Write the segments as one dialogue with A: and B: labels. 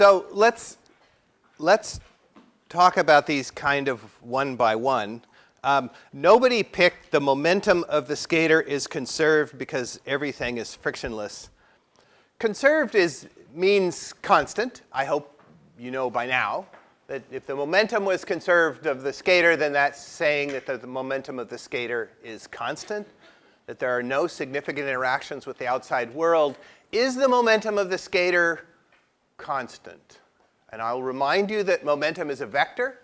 A: So let's, let's talk about these kind of one by one. Um, nobody picked the momentum of the skater is conserved because everything is frictionless. Conserved is, means constant. I hope you know by now that if the momentum was conserved of the skater, then that's saying that the, the momentum of the skater is constant, that there are no significant interactions with the outside world. Is the momentum of the skater constant? And I'll remind you that momentum is a vector.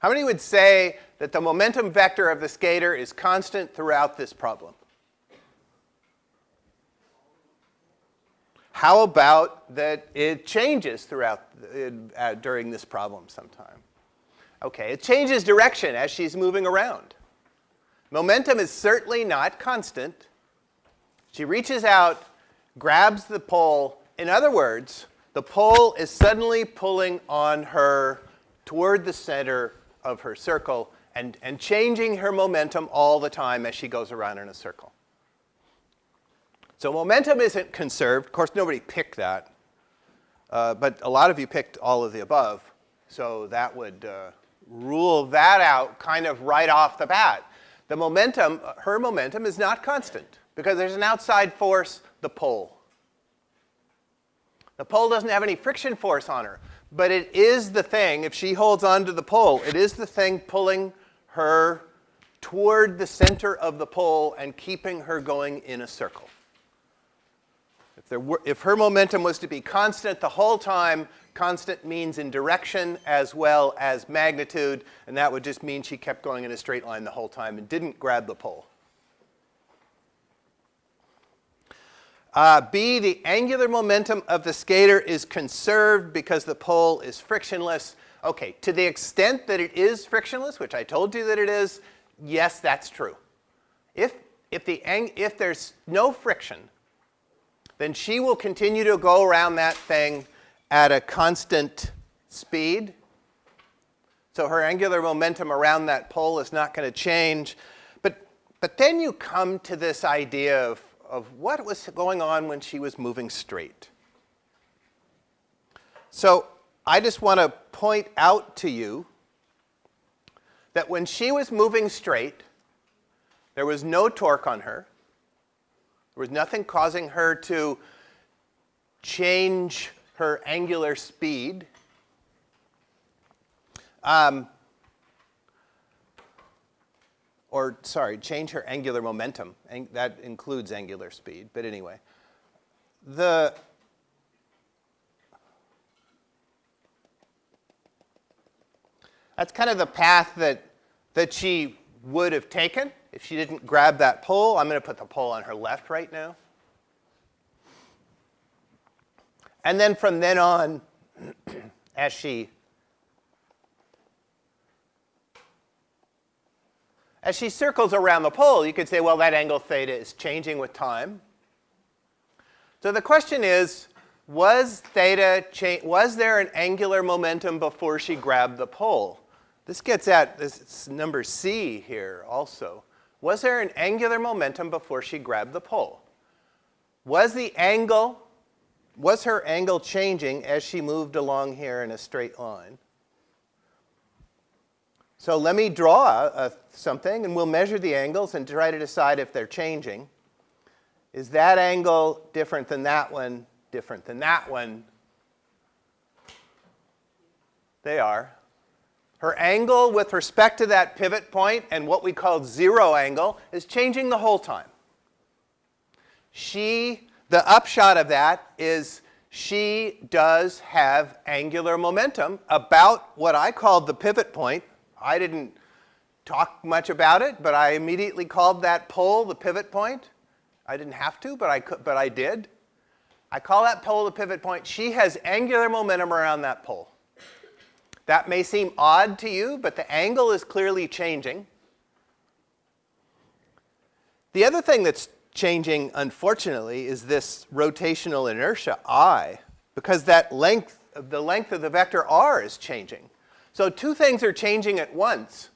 A: How many would say that the momentum vector of the skater is constant throughout this problem? How about that it changes throughout uh, during this problem sometime? Okay, it changes direction as she's moving around. Momentum is certainly not constant. She reaches out, grabs the pole. In other words, the pole is suddenly pulling on her toward the center of her circle and, and changing her momentum all the time as she goes around in a circle. So momentum isn't conserved. Of course, nobody picked that. Uh, but a lot of you picked all of the above. So that would uh, rule that out kind of right off the bat. The momentum, her momentum is not constant because there's an outside force, the pole. The pole doesn't have any friction force on her but it is the thing, if she holds on to the pole, it is the thing pulling her toward the center of the pole and keeping her going in a circle. If, there were, if her momentum was to be constant the whole time, constant means in direction as well as magnitude, and that would just mean she kept going in a straight line the whole time and didn't grab the pole. Uh, B, the angular momentum of the skater is conserved because the pole is frictionless. Okay, to the extent that it is frictionless, which I told you that it is, yes, that's true. If, if, the, if there's no friction, then she will continue to go around that thing at a constant speed. So her angular momentum around that pole is not going to change. But, but then you come to this idea of of what was going on when she was moving straight. So I just want to point out to you that when she was moving straight, there was no torque on her. There was nothing causing her to change her angular speed. Um, or sorry, change her angular momentum. Ang that includes angular speed, but anyway. The That's kind of the path that, that she would have taken if she didn't grab that pole. I'm going to put the pole on her left right now. And then from then on, as she As she circles around the pole, you could say, well, that angle theta is changing with time. So the question is, was theta was there an angular momentum before she grabbed the pole? This gets at this number C here also. Was there an angular momentum before she grabbed the pole? Was the angle, was her angle changing as she moved along here in a straight line? So let me draw a, something and we'll measure the angles and try to decide if they're changing. Is that angle different than that one, different than that one? They are. Her angle with respect to that pivot point and what we call zero angle is changing the whole time. She, the upshot of that is she does have angular momentum about what I called the pivot point I didn't talk much about it, but I immediately called that pole the pivot point. I didn't have to, but I, could, but I did. I call that pole the pivot point. She has angular momentum around that pole. That may seem odd to you, but the angle is clearly changing. The other thing that's changing, unfortunately, is this rotational inertia, I, because that length, the length of the vector r is changing. So two things are changing at once.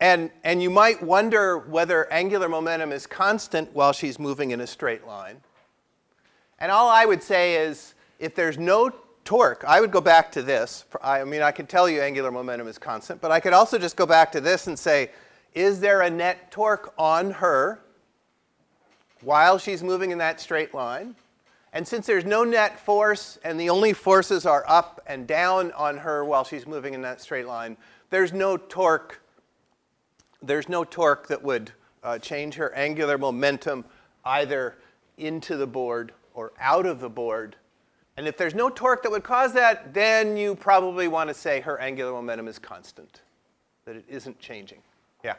A: And, and you might wonder whether angular momentum is constant while she's moving in a straight line. And all I would say is if there's no torque, I would go back to this. I mean, I can tell you angular momentum is constant, but I could also just go back to this and say, is there a net torque on her while she's moving in that straight line? And since there's no net force and the only forces are up and down on her while she's moving in that straight line, there's no torque. There's no torque that would uh, change her angular momentum either into the board or out of the board. And if there's no torque that would cause that, then you probably want to say her angular momentum is constant, that it isn't changing. Yeah?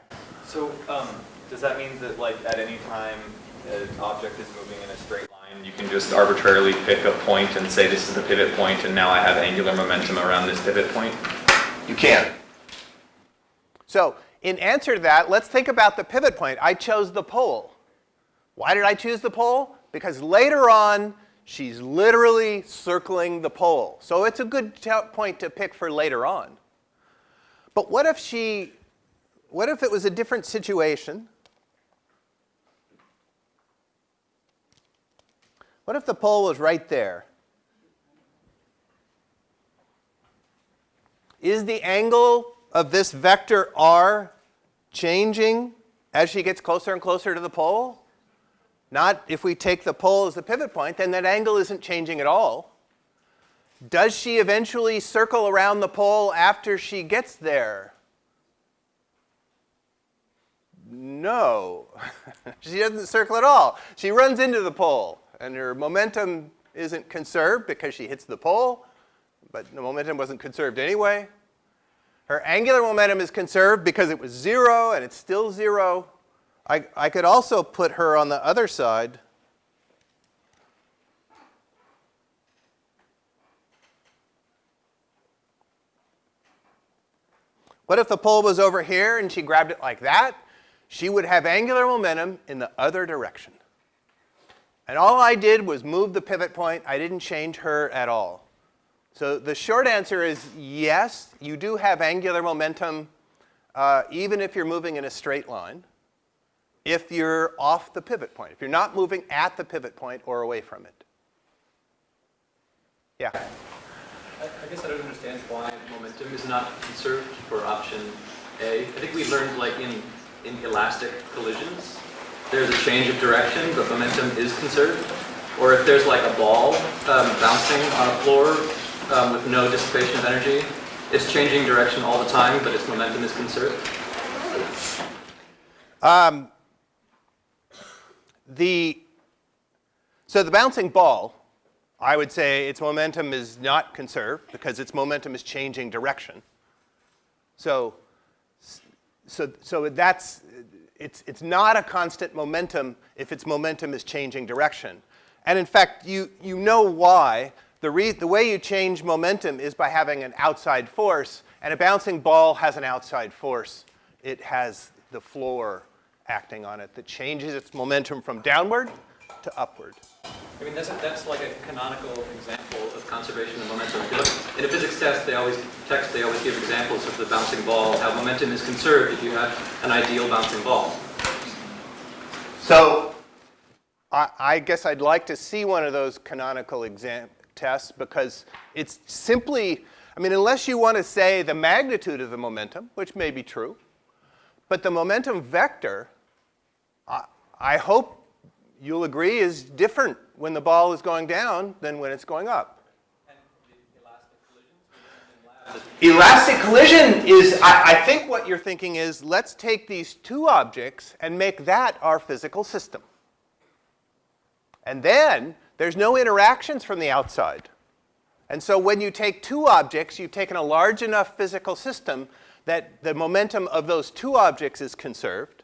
B: So um, does that mean that like at any time an object is moving in a straight line, you can just arbitrarily pick a point and say this is the pivot point and now I have angular momentum around this pivot point?
A: You can. So in answer to that, let's think about the pivot point. I chose the pole. Why did I choose the pole? Because later on, she's literally circling the pole. So it's a good point to pick for later on. But what if she, what if it was a different situation? What if the pole was right there? Is the angle of this vector r changing as she gets closer and closer to the pole? Not if we take the pole as the pivot point, then that angle isn't changing at all. Does she eventually circle around the pole after she gets there? No, she doesn't circle at all. She runs into the pole, and her momentum isn't conserved because she hits the pole, but the momentum wasn't conserved anyway. Her angular momentum is conserved because it was zero and it's still zero. I, I could also put her on the other side. What if the pole was over here and she grabbed it like that? She would have angular momentum in the other direction. And all I did was move the pivot point. I didn't change her at all. So the short answer is yes, you do have angular momentum uh, even if you're moving in a straight line, if you're off the pivot point, if you're not moving at the pivot point or away from it. Yeah?
C: I, I guess I don't understand why momentum is not conserved for option A. I think we learned like in, in elastic collisions, there's a change of direction, but momentum is conserved. Or if there's like a ball um, bouncing on a floor um, with no dissipation of energy. It's changing direction all the time, but its momentum is conserved. Um,
A: the, so the bouncing ball, I would say its momentum is not conserved because its momentum is changing direction. So, so, so that's, it's, it's not a constant momentum if its momentum is changing direction. And in fact, you, you know why the, the way you change momentum is by having an outside force, and a bouncing ball has an outside force. It has the floor acting on it that changes its momentum from downward to upward.
C: I mean, that's, a, that's like a canonical example of conservation of momentum. In a physics test, they always text, they always give examples of the bouncing ball, how momentum is conserved if you have an ideal bouncing ball.
A: So I, I guess I'd like to see one of those canonical examples test because it's simply, I mean, unless you want to say the magnitude of the momentum, which may be true, but the momentum vector, I, I hope you'll agree, is different when the ball is going down than when it's going up. Elastic collision is, I, I, think what you're thinking is, let's take these two objects and make that our physical system. And then there's no interactions from the outside. And so when you take two objects, you've taken a large enough physical system that the momentum of those two objects is conserved.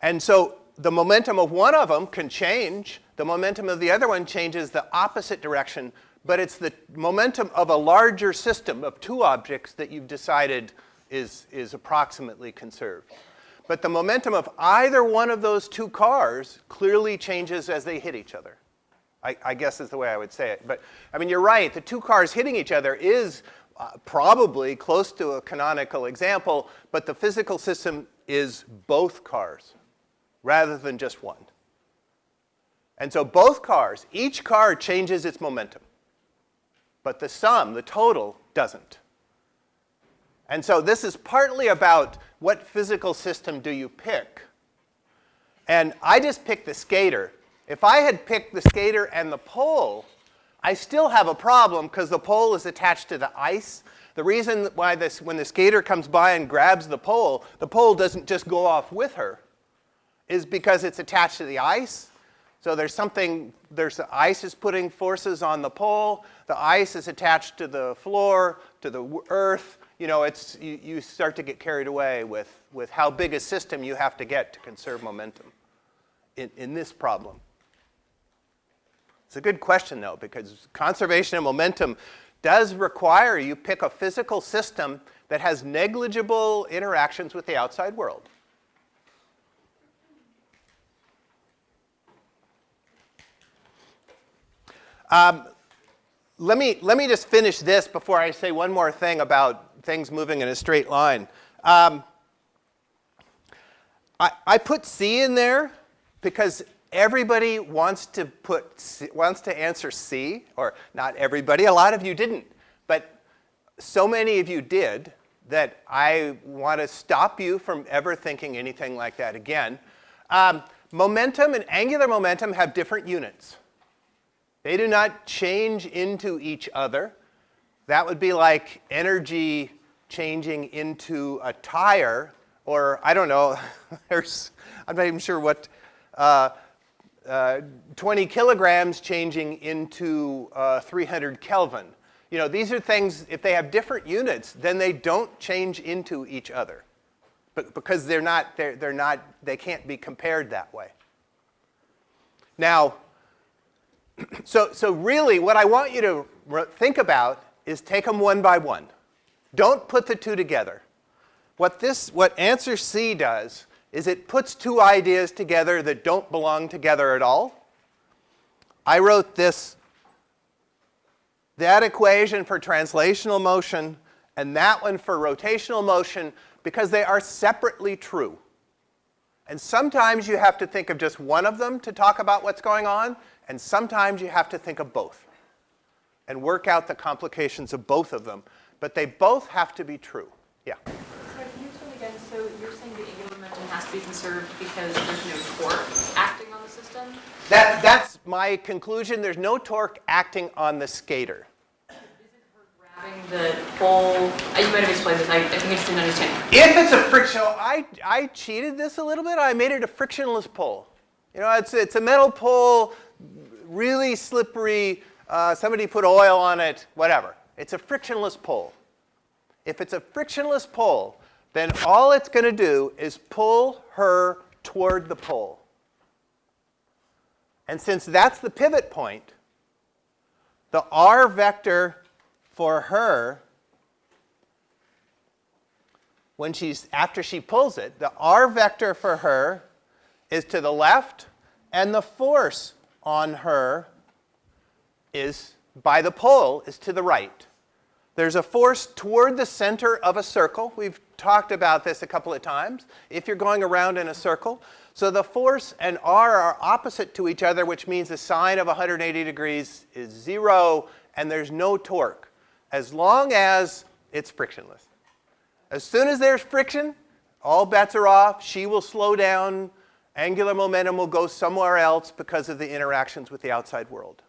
A: And so the momentum of one of them can change. The momentum of the other one changes the opposite direction, but it's the momentum of a larger system of two objects that you've decided is, is approximately conserved. But the momentum of either one of those two cars clearly changes as they hit each other. I, I, guess is the way I would say it. But I mean, you're right. The two cars hitting each other is uh, probably close to a canonical example, but the physical system is both cars rather than just one. And so both cars, each car changes its momentum. But the sum, the total, doesn't. And so this is partly about what physical system do you pick. And I just picked the skater. If I had picked the skater and the pole, I still have a problem because the pole is attached to the ice. The reason why this, when the skater comes by and grabs the pole, the pole doesn't just go off with her, is because it's attached to the ice. So there's something, there's the ice is putting forces on the pole, the ice is attached to the floor, to the earth. You know, it's, you, you start to get carried away with, with how big a system you have to get to conserve momentum in, in this problem. It's a good question, though, because conservation of momentum does require you pick a physical system that has negligible interactions with the outside world. Um, let, me, let me just finish this before I say one more thing about things moving in a straight line. Um, I, I put C in there because everybody wants to put C, wants to answer C, or not everybody. A lot of you didn't, but so many of you did that I want to stop you from ever thinking anything like that again. Um, momentum and angular momentum have different units. They do not change into each other. That would be like energy changing into a tire, or I don't know, there's, I'm not even sure what, uh, uh, 20 kilograms changing into uh, 300 Kelvin. You know, these are things, if they have different units, then they don't change into each other. But because they're not, they're, they're not, they can't be compared that way. Now, so, so really what I want you to think about is take them one by one. Don't put the two together. What this, what answer C does is it puts two ideas together that don't belong together at all. I wrote this, that equation for translational motion and that one for rotational motion because they are separately true. And sometimes you have to think of just one of them to talk about what's going on, and sometimes you have to think of both and work out the complications of both of them. But they both have to be true. Yeah?
D: Sorry, can you explain again? So you're saying the angular momentum has to be conserved because there's no torque acting on the system?
A: That, that's my conclusion. There's no torque acting on the skater.
D: Isn't her grabbing the pole? Uh, you might have explained this. I, I think I just didn't understand.
A: If it's a friction, I, I cheated this a little bit. I made it a frictionless pole. You know, it's, it's a metal pole, really slippery. Uh, somebody put oil on it, whatever. It's a frictionless pole. If it's a frictionless pole, then all it's going to do is pull her toward the pole. And since that's the pivot point, the r vector for her, when she's, after she pulls it, the r vector for her is to the left, and the force on her is, by the pole, is to the right. There's a force toward the center of a circle. We've talked about this a couple of times. If you're going around in a circle. So the force and r are opposite to each other, which means the sine of 180 degrees is zero, and there's no torque, as long as it's frictionless. As soon as there's friction, all bets are off. She will slow down. Angular momentum will go somewhere else because of the interactions with the outside world.